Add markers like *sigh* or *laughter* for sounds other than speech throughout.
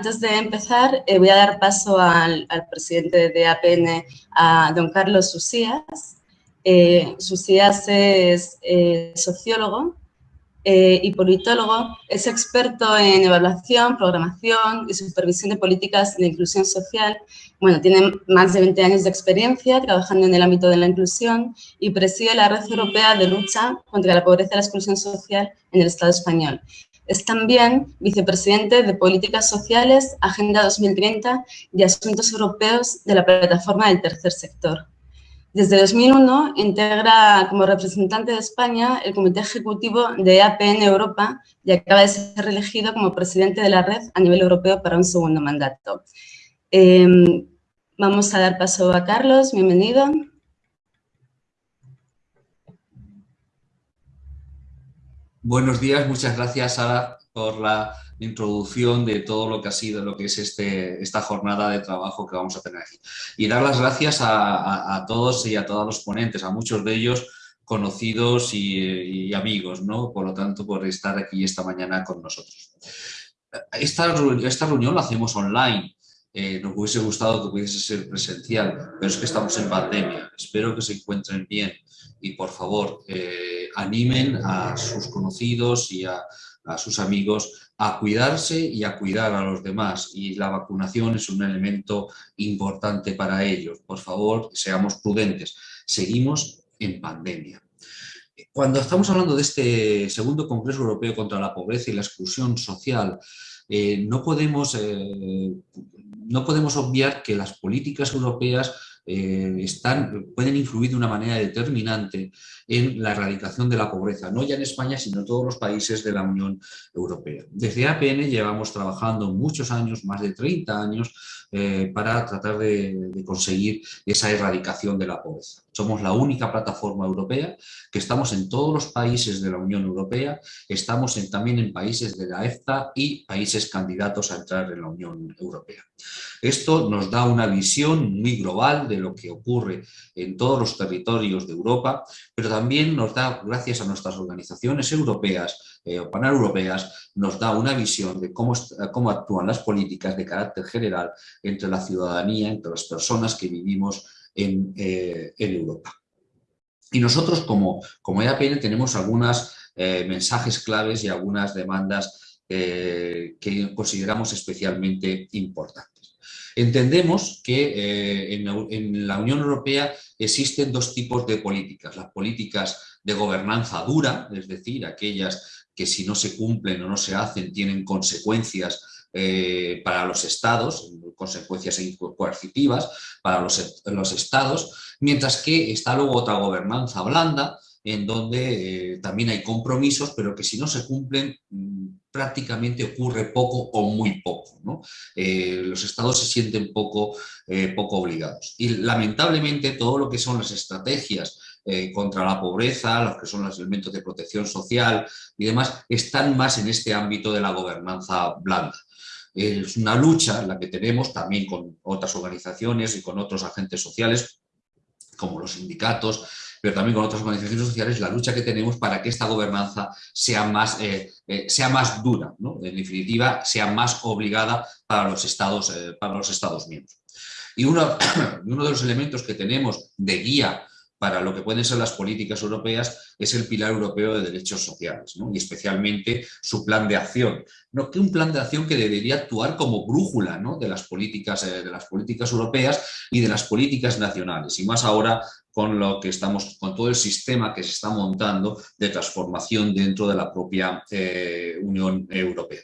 antes de empezar, eh, voy a dar paso al, presidente de APN, a don Carlos Susías. Eh, es eh, sociólogo y politólogo, es experto en evaluación, programación y supervisión de políticas de inclusión social. Bueno, tiene más de 20 años de experiencia trabajando en el ámbito de la inclusión y preside la Red Europea de Lucha contra la Pobreza y la Exclusión Social en el Estado español. Es también vicepresidente de Políticas Sociales, Agenda 2030 y Asuntos Europeos de la Plataforma del Tercer Sector. Desde 2001 integra como representante de España el Comité Ejecutivo de APN Europa y acaba de ser elegido como presidente de la red a nivel europeo para un segundo mandato. Em, vamos a dar paso a Carlos, bienvenido. Buenos días, muchas gracias Sara por la introducción de todo lo que ha sido, lo que es este, esta jornada de trabajo que vamos a tener aquí. Y dar las gracias a, todos y a todos los ponentes, a muchos de ellos conocidos y, amigos, ¿no? Por lo tanto, por estar aquí esta mañana con nosotros. Esta, esta reunión la hacemos online, eh, nos hubiese gustado que pudiese ser presencial, pero es que estamos en pandemia. Espero que se encuentren bien y por favor eh, animen a sus conocidos y a, sus amigos a cuidarse y a cuidar a los demás y la vacunación es un elemento importante para ellos. Por favor, seamos prudentes. Seguimos en pandemia. Cuando estamos hablando de este segundo Congreso Europeo contra la Pobreza y la Exclusión Social, eh, no, podemos, eh, no podemos obviar que las políticas europeas eh, están, pueden influir de una manera determinante en la erradicación de la pobreza, no ya en España, sino en todos los países de la Unión Europea. Desde APN llevamos trabajando muchos años, más de 30 años, eh, para tratar de, conseguir esa erradicación de la pobreza. Somos la única plataforma europea que estamos en todos los países de la Unión Europea, estamos también en países de la EFTA y países candidatos a entrar en la Unión Europea. Esto nos da una visión muy global de lo que ocurre en todos los territorios de Europa, pero también nos da, gracias a nuestras organizaciones europeas eh, paneuropeas, nos da una visión de cómo, cómo actúan las políticas de carácter general entre la ciudadanía, entre las personas que vivimos en, eh, Europa. Y nosotros como, como EAPN tenemos algunos eh, mensajes claves y algunas demandas que consideramos especialmente importantes. Entendemos que eh, en, la Unión Europea existen dos tipos de políticas. Las políticas de gobernanza dura, es decir, aquellas que si no se cumplen o no se hacen tienen consecuencias eh, para los estados, consecuencias coercitivas para los, los, estados, mientras que está luego otra gobernanza blanda, en donde eh, también hay compromisos, pero que si no se cumplen mm, prácticamente ocurre poco o muy poco. Eh, los estados se sienten poco, poco obligados. Y lamentablemente todo lo que son las estrategias contra la pobreza, los que son los elementos de protección social y demás, están más en este ámbito de la gobernanza blanda. Es una lucha la que tenemos también con otras organizaciones y con otros agentes sociales, como los sindicatos, pero también con otras organizaciones sociales, la lucha que tenemos para que esta gobernanza sea más, eh, eh, sea más dura, en definitiva, sea más obligada para los Estados, eh, para los estados miembros. Y uno *coughs* de los elementos que tenemos de guía para lo que pueden ser las políticas europeas es el pilar europeo de derechos sociales y especialmente su plan de acción. ¿no? Que un plan de acción que debería actuar como brújula de, las políticas, de las políticas europeas y de las políticas nacionales y más ahora con lo que estamos, con todo el sistema que se está montando de transformación dentro de la propia eh, Unión Europea.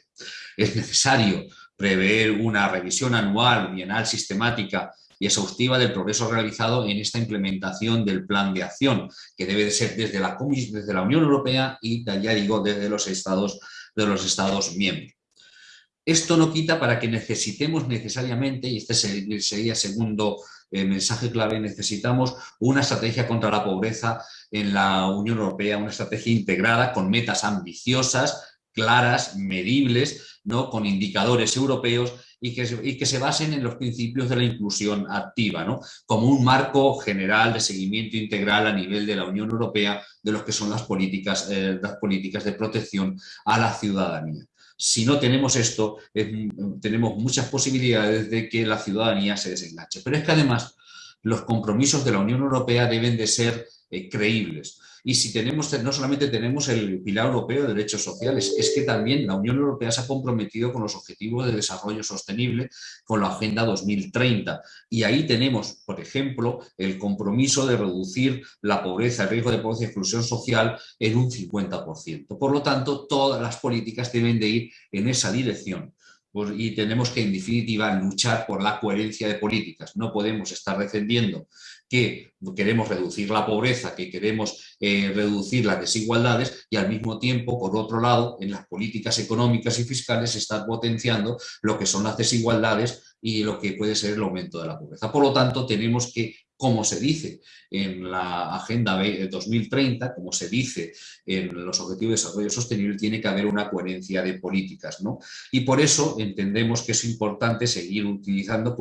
Es necesario prever una revisión anual, bienal, sistemática y exhaustiva del progreso realizado en esta implementación del plan de acción, que debe de ser desde la, desde la Unión Europea y, ya digo, desde los Estados, de los Estados miembros. Esto no quita para que necesitemos necesariamente, y este sería el segundo eh, mensaje clave, necesitamos una estrategia contra la pobreza en la Unión Europea, una estrategia integrada con metas ambiciosas, claras, medibles, ¿no? con indicadores europeos y que, se basen en los principios de la inclusión activa, como un marco general de seguimiento integral a nivel de la Unión Europea de lo que son las políticas, eh, las políticas de protección a la ciudadanía. Si no tenemos esto, tenemos muchas posibilidades de que la ciudadanía se desenganche. Pero es que además los compromisos de la Unión Europea deben de ser eh, creíbles. Y si tenemos, no solamente tenemos el pilar europeo de derechos sociales, es que también la Unión Europea se ha comprometido con los objetivos de desarrollo sostenible, con la Agenda 2030. Y ahí tenemos, por ejemplo, el compromiso de reducir la pobreza, el riesgo de pobreza y exclusión social en un 50%. Por lo tanto, todas las políticas deben de ir en esa dirección y tenemos que, en definitiva, luchar por la coherencia de políticas. No podemos estar defendiendo que queremos reducir la pobreza, que queremos eh, reducir las desigualdades y al mismo tiempo, por otro lado, en las políticas económicas y fiscales se está potenciando lo que son las desigualdades y lo que puede ser el aumento de la pobreza. Por lo tanto, tenemos que como se dice en la Agenda 2030, como se dice en los Objetivos de Desarrollo Sostenible, tiene que haber una coherencia de políticas. ¿no? Y por eso entendemos que es importante seguir utilizando,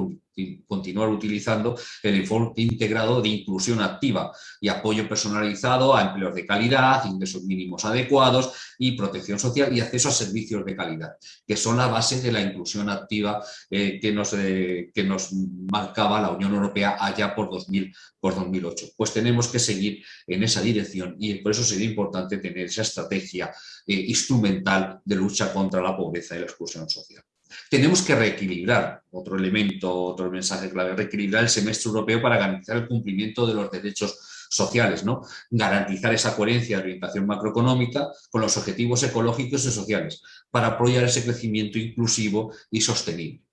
continuar utilizando el enfoque integrado de inclusión activa y apoyo personalizado a empleos de calidad, ingresos mínimos adecuados y protección social y acceso a servicios de calidad, que son la base de la inclusión activa eh, que, nos, eh, que nos marcaba la Unión Europea allá por 2000, por 2008. Pues tenemos que seguir en esa dirección y por eso sería importante tener esa estrategia eh, instrumental de lucha contra la pobreza y la exclusión social. Tenemos que reequilibrar, otro elemento, otro mensaje clave, reequilibrar el semestre europeo para garantizar el cumplimiento de los derechos sociales, ¿no? garantizar esa coherencia de orientación macroeconómica con los objetivos ecológicos y sociales para apoyar ese crecimiento inclusivo y sostenible.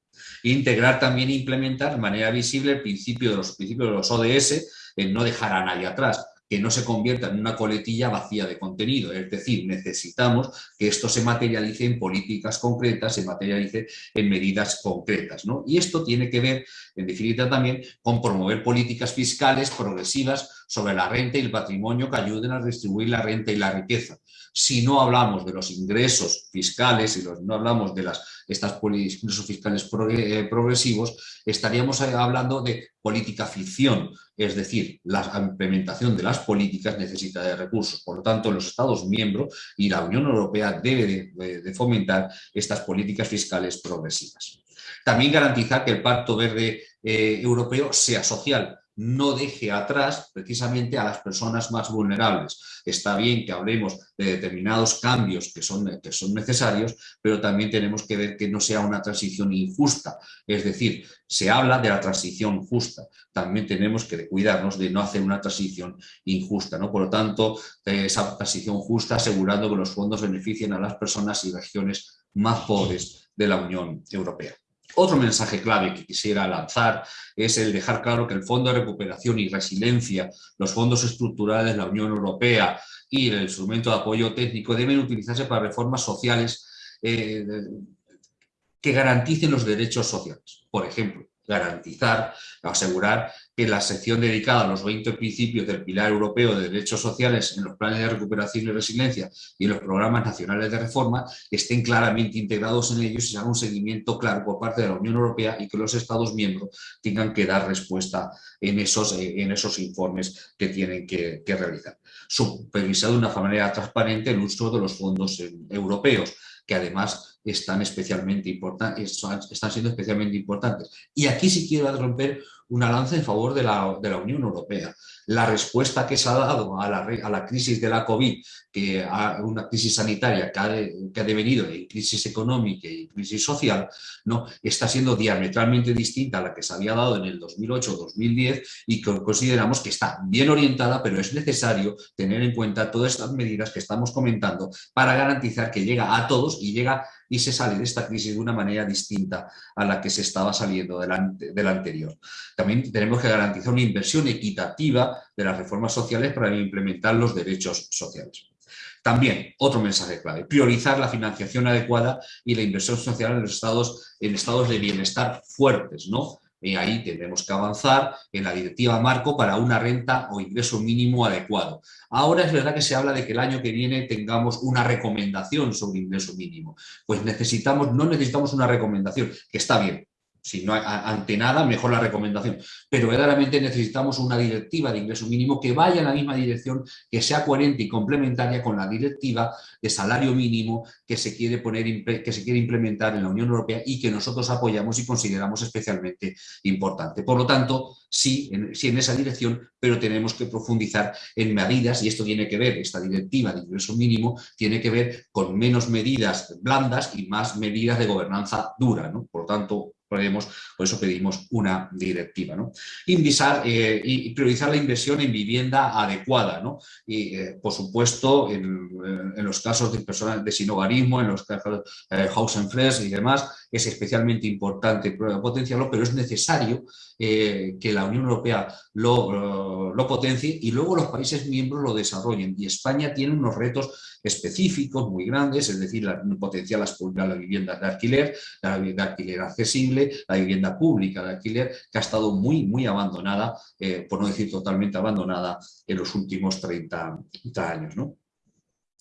Integrar también e implementar de manera visible el principio de los principios de los ODS en no dejar a nadie atrás, que no se convierta en una coletilla vacía de contenido. Es decir, necesitamos que esto se materialice en políticas concretas, se materialice en medidas concretas. ¿no? Y esto tiene que ver, en definitiva también, con promover políticas fiscales progresivas sobre la renta y el patrimonio que ayuden a distribuir la renta y la riqueza. Si no hablamos de los ingresos fiscales y no hablamos de las estas ingresos fiscales eh, progresivos, estaríamos hablando de política ficción, es decir, la implementación de las políticas necesita de recursos. Por lo tanto, los Estados miembros y la Unión Europea debe de, fomentar estas políticas fiscales progresivas. También garantizar que el Pacto Verde eh, Europeo sea social, no deje atrás precisamente a las personas más vulnerables. Está bien que hablemos de determinados cambios que son, que son necesarios, pero también tenemos que ver que no sea una transición injusta. Es decir, se habla de la transición justa. También tenemos que cuidarnos de no hacer una transición injusta. ¿no? Por lo tanto, esa transición justa asegurando que los fondos beneficien a las personas y regiones más pobres de la Unión Europea. Otro mensaje clave que quisiera lanzar es el dejar claro que el Fondo de Recuperación y Resiliencia, los fondos estructurales la Unión Europea y el instrumento de apoyo técnico deben utilizarse para reformas sociales eh, que garanticen los derechos sociales. Por ejemplo, garantizar, asegurar que la sección dedicada a los 20 principios del Pilar Europeo de Derechos Sociales en los planes de recuperación y resiliencia y en los programas nacionales de reforma estén claramente integrados en ellos y se haga un seguimiento claro por parte de la Unión Europea y que los Estados miembros tengan que dar respuesta en esos, eh, en esos informes que tienen que, realizar. Supervisar de una manera transparente el uso de los fondos europeos, que además están, especialmente están siendo especialmente importantes. Y aquí sí quiero romper una lanza en favor de la, de la, Unión Europea. La respuesta que se ha dado a la, a la crisis de la COVID, que a una crisis sanitaria que ha, que ha, devenido en crisis económica y crisis social, ¿no? está siendo diametralmente distinta a la que se había dado en el 2008-2010 y que consideramos que está bien orientada, pero es necesario tener en cuenta todas estas medidas que estamos comentando para garantizar que llega a todos y llega y se sale de esta crisis de una manera distinta a la que se estaba saliendo de la, anterior. También tenemos que garantizar una inversión equitativa de las reformas sociales para implementar los derechos sociales. También, otro mensaje clave, priorizar la financiación adecuada y la inversión social en los estados, en estados de bienestar fuertes, ¿no? Y ahí tendremos que avanzar en la directiva marco para una renta o ingreso mínimo adecuado. Ahora es verdad que se habla de que el año que viene tengamos una recomendación sobre ingreso mínimo. Pues necesitamos, no necesitamos una recomendación, que está bien, si no ante nada, mejor la recomendación. Pero verdaderamente necesitamos una directiva de ingreso mínimo que vaya en la misma dirección, que sea coherente y complementaria con la directiva de salario mínimo que se quiere, poner, que se quiere implementar en la Unión Europea y que nosotros apoyamos y consideramos especialmente importante. Por lo tanto, sí en, sí en esa dirección, pero tenemos que profundizar en medidas, y esto tiene que ver, esta directiva de ingreso mínimo, tiene que ver con menos medidas blandas y más medidas de gobernanza dura. ¿no? Por lo tanto, por eso pedimos una directiva. ¿no? Eh, y priorizar la inversión en vivienda adecuada. ¿no? Y, eh, por supuesto, en, los casos de personas de sinogarismo, en los casos de eh, house and fresh y demás, es especialmente importante potenciarlo, pero es necesario que la Unión Europea lo, lo potencie y luego los países miembros lo desarrollen. Y España tiene unos retos específicos muy grandes, es decir, la, potencial las, la vivienda de alquiler, la vivienda de alquiler accesible, la vivienda pública de alquiler, que ha estado muy, muy abandonada, eh, por no decir totalmente abandonada, en los últimos 30, 30 años. ¿no?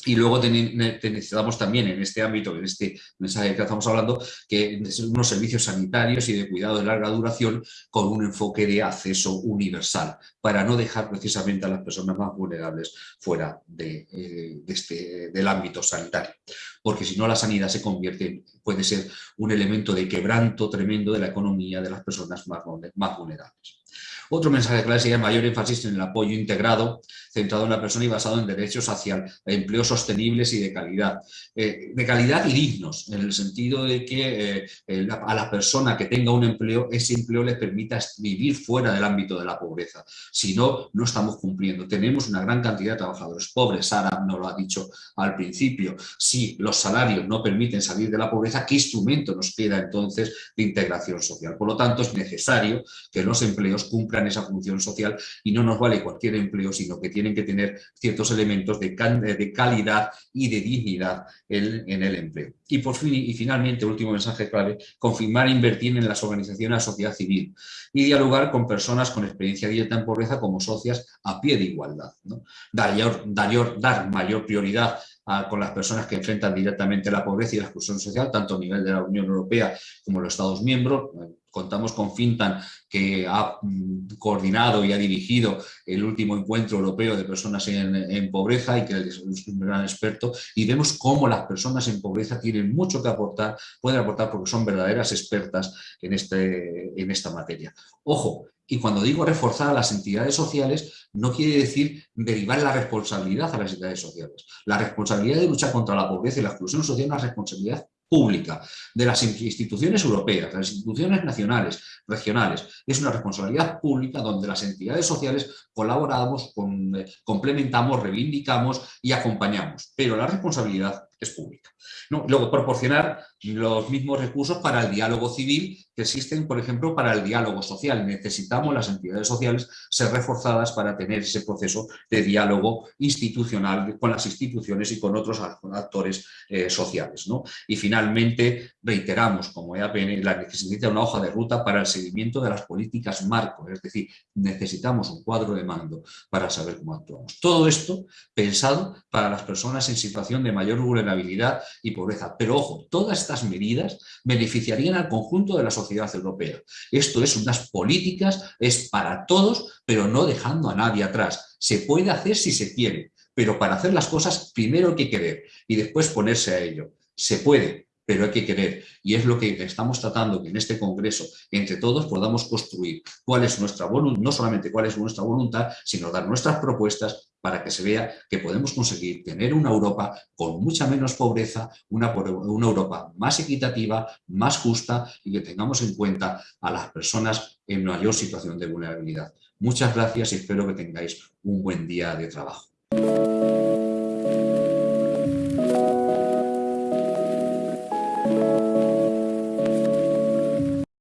Y luego necesitamos también en este ámbito, en este mensaje que estamos hablando, que unos servicios sanitarios y de cuidado de larga duración con un enfoque de acceso universal, para no dejar precisamente a las personas más vulnerables fuera de, eh, este, del ámbito sanitario. Porque si no la sanidad se convierte, puede ser un elemento de quebranto tremendo de la economía de las personas más, más vulnerables. Otro mensaje clave sería mayor énfasis en el apoyo integrado, centrado en la persona y basado en derechos hacia empleos sostenibles y de calidad. Eh, de calidad y dignos, en el sentido de que eh, a la persona que tenga un empleo, ese empleo le permita vivir fuera del ámbito de la pobreza. Si no, no estamos cumpliendo. Tenemos una gran cantidad de trabajadores pobres, Sara nos lo ha dicho al principio. Si los salarios no permiten salir de la pobreza, ¿qué instrumento nos queda entonces de integración social? Por lo tanto, es necesario que los empleos cumplan esa función social y no nos vale cualquier empleo, sino que tienen que tener ciertos elementos de, de calidad y de dignidad en, el empleo. Y por fin, y finalmente, último mensaje clave, confirmar e invertir en las organizaciones de la sociedad civil y dialogar con personas con experiencia directa en pobreza como socias a pie de igualdad. Dar, dar, dar mayor prioridad con las personas que enfrentan directamente la pobreza y la exclusión social, tanto a nivel de la Unión Europea como los Estados miembros. Contamos con Fintan, que ha mm, coordinado y ha dirigido el último encuentro europeo de personas en, pobreza y que es un gran experto, y vemos cómo las personas en pobreza tienen mucho que aportar, pueden aportar porque son verdaderas expertas en, este, en esta materia. Ojo, y cuando digo reforzar a las entidades sociales, no quiere decir derivar la responsabilidad a las entidades sociales. La responsabilidad de luchar contra la pobreza y la exclusión social es una responsabilidad pública, de las instituciones europeas, de las instituciones nacionales, regionales. Es una responsabilidad pública donde las entidades sociales colaboramos, complementamos, reivindicamos y acompañamos. Pero la responsabilidad es pública. Luego, proporcionar los mismos recursos para el diálogo civil que existen, por ejemplo, para el diálogo social. Necesitamos las entidades sociales ser reforzadas para tener ese proceso de diálogo institucional con las instituciones y con otros actores eh, sociales. Y finalmente, reiteramos como EAPN la necesidad de una hoja de ruta para el seguimiento de las políticas marco, es decir, necesitamos un cuadro de mando para saber cómo actuamos. Todo esto pensado para las personas en situación de mayor y pobreza. Pero ojo, todas estas medidas beneficiarían al conjunto de la sociedad europea. Esto es unas políticas, es para todos, pero no dejando a nadie atrás. Se puede hacer si se quiere, pero para hacer las cosas primero hay que querer y después ponerse a ello. Se puede, pero hay que querer. Y es lo que estamos tratando que en este congreso, entre todos, podamos construir cuál es nuestra voluntad, no solamente cuál es nuestra voluntad, sino dar nuestras propuestas para que se vea que podemos conseguir tener una Europa con mucha menos pobreza, una, Europa más equitativa, más justa y que tengamos en cuenta a las personas en mayor situación de vulnerabilidad. Muchas gracias y espero que tengáis un buen día de trabajo.